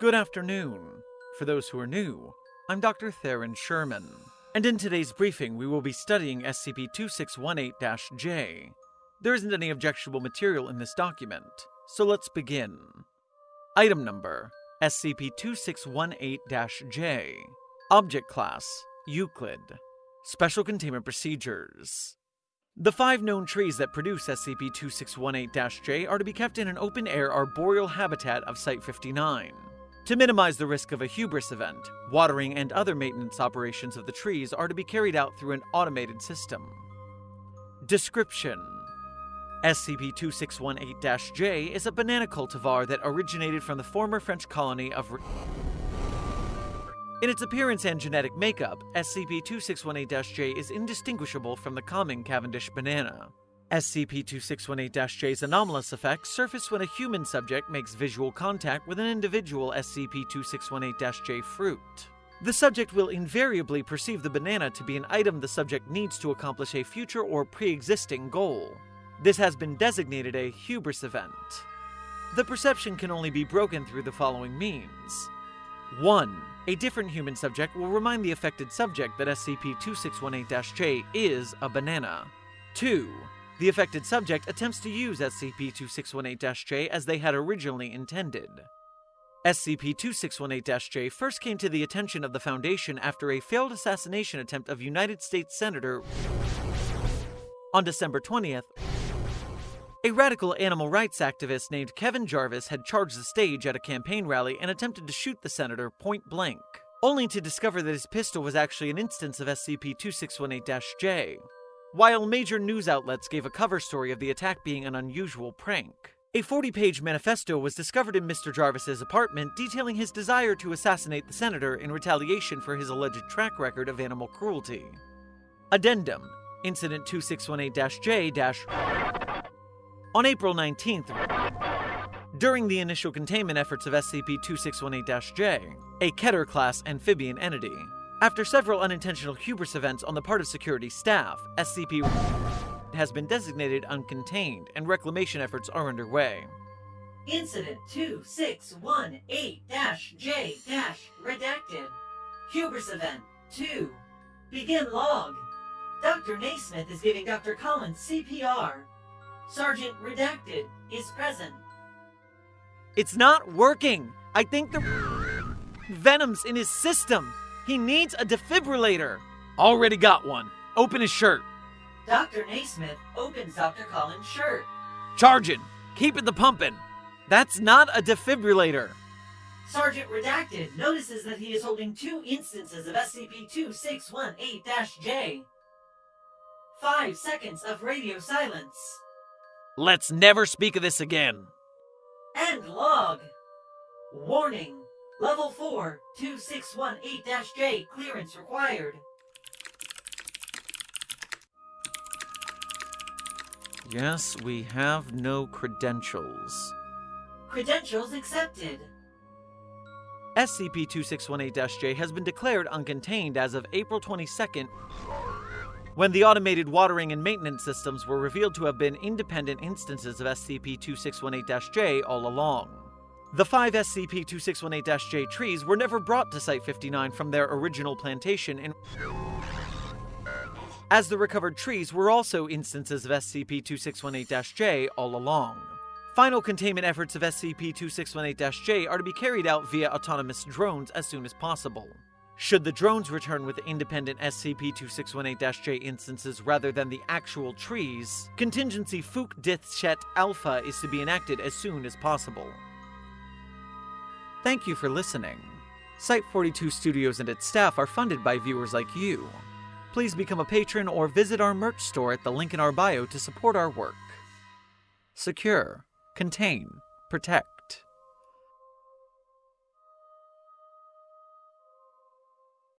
Good afternoon. For those who are new, I'm Dr. Theron Sherman, and in today's briefing we will be studying SCP-2618-J. There isn't any objectionable material in this document, so let's begin. Item number SCP-2618-J Object Class Euclid Special Containment Procedures the five known trees that produce SCP-2618-J are to be kept in an open-air arboreal habitat of Site-59. To minimize the risk of a hubris event, watering and other maintenance operations of the trees are to be carried out through an automated system. Description SCP-2618-J is a banana cultivar that originated from the former French colony of in its appearance and genetic makeup, SCP-2618-J is indistinguishable from the common Cavendish banana. SCP-2618-J's anomalous effects surface when a human subject makes visual contact with an individual SCP-2618-J fruit. The subject will invariably perceive the banana to be an item the subject needs to accomplish a future or pre-existing goal. This has been designated a hubris event. The perception can only be broken through the following means. 1. A different human subject will remind the affected subject that SCP-2618-J is a banana. 2. The affected subject attempts to use SCP-2618-J as they had originally intended. SCP-2618-J first came to the attention of the Foundation after a failed assassination attempt of United States Senator on December 20th, a radical animal rights activist named Kevin Jarvis had charged the stage at a campaign rally and attempted to shoot the senator point blank, only to discover that his pistol was actually an instance of SCP-2618-J. While major news outlets gave a cover story of the attack being an unusual prank, a 40-page manifesto was discovered in Mr. Jarvis's apartment detailing his desire to assassinate the senator in retaliation for his alleged track record of animal cruelty. Addendum Incident 2618-J- on April 19th, during the initial containment efforts of SCP-2618-J, a Keter-class amphibian entity, after several unintentional hubris events on the part of security staff, SCP has been designated uncontained and reclamation efforts are underway. Incident 2618-J-redacted. Hubris event 2. Begin log. Dr. Naismith is giving Dr. Collins CPR. Sergeant Redacted is present. It's not working! I think the venom's in his system! He needs a defibrillator! Already got one. Open his shirt. Dr. Naismith opens Dr. Collins' shirt. Charging! Keep it the pumping! That's not a defibrillator! Sergeant Redacted notices that he is holding two instances of SCP-2618-J. Five seconds of radio silence. Let's never speak of this again. End log. Warning. Level 4, 2618-J clearance required. Yes, we have no credentials. Credentials accepted. SCP-2618-J has been declared uncontained as of April 22nd, when the automated watering and maintenance systems were revealed to have been independent instances of SCP-2618-J all along. The five SCP-2618-J trees were never brought to Site-59 from their original plantation in as the recovered trees were also instances of SCP-2618-J all along. Final containment efforts of SCP-2618-J are to be carried out via autonomous drones as soon as possible. Should the drones return with independent SCP-2618-J instances rather than the actual trees, contingency Fook Dithshet Alpha is to be enacted as soon as possible. Thank you for listening. Site-42 Studios and its staff are funded by viewers like you. Please become a patron or visit our merch store at the link in our bio to support our work. Secure, contain, protect.